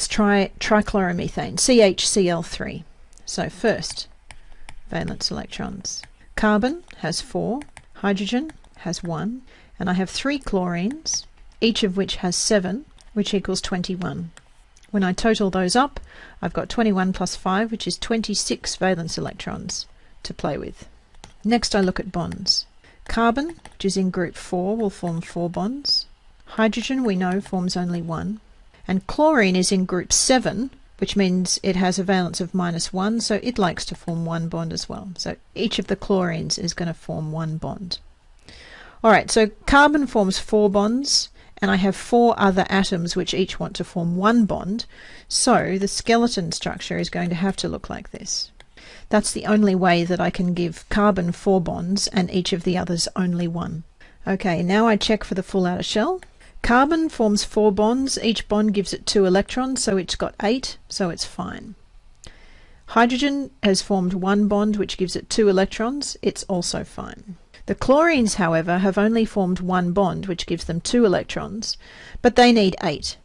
let's try trichloromethane, CHCl3. So first, valence electrons. Carbon has four, hydrogen has one, and I have three chlorines, each of which has seven, which equals 21. When I total those up, I've got 21 plus 5, which is 26 valence electrons to play with. Next I look at bonds. Carbon, which is in group 4, will form 4 bonds. Hydrogen, we know, forms only one. And chlorine is in group 7, which means it has a valence of minus 1, so it likes to form one bond as well. So each of the chlorines is going to form one bond. Alright, so carbon forms four bonds, and I have four other atoms which each want to form one bond, so the skeleton structure is going to have to look like this. That's the only way that I can give carbon four bonds and each of the others only one. Okay, now I check for the full outer shell. Carbon forms four bonds, each bond gives it two electrons, so it's got eight, so it's fine. Hydrogen has formed one bond which gives it two electrons, it's also fine. The chlorines, however, have only formed one bond, which gives them two electrons, but they need eight.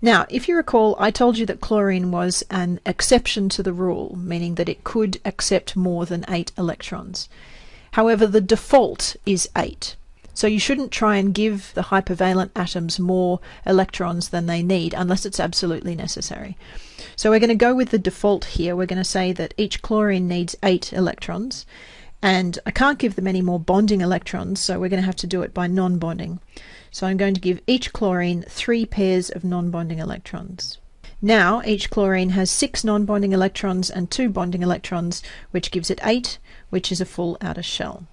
Now, if you recall, I told you that chlorine was an exception to the rule, meaning that it could accept more than eight electrons. However, the default is eight. So you shouldn't try and give the hypervalent atoms more electrons than they need unless it's absolutely necessary. So we're going to go with the default here. We're going to say that each chlorine needs eight electrons and I can't give them any more bonding electrons, so we're going to have to do it by non-bonding. So I'm going to give each chlorine three pairs of non-bonding electrons. Now each chlorine has six non-bonding electrons and two bonding electrons, which gives it eight, which is a full outer shell.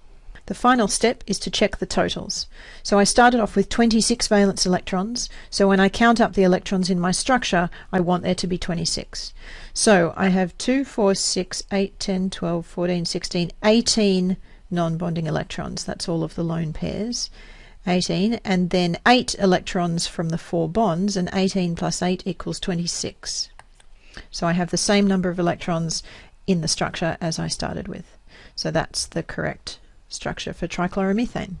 The final step is to check the totals. So I started off with 26 valence electrons, so when I count up the electrons in my structure, I want there to be 26. So I have 2, 4, 6, 8, 10, 12, 14, 16, 18 non-bonding electrons. That's all of the lone pairs. 18, and then 8 electrons from the four bonds, and 18 plus 8 equals 26. So I have the same number of electrons in the structure as I started with. So that's the correct structure for trichloromethane.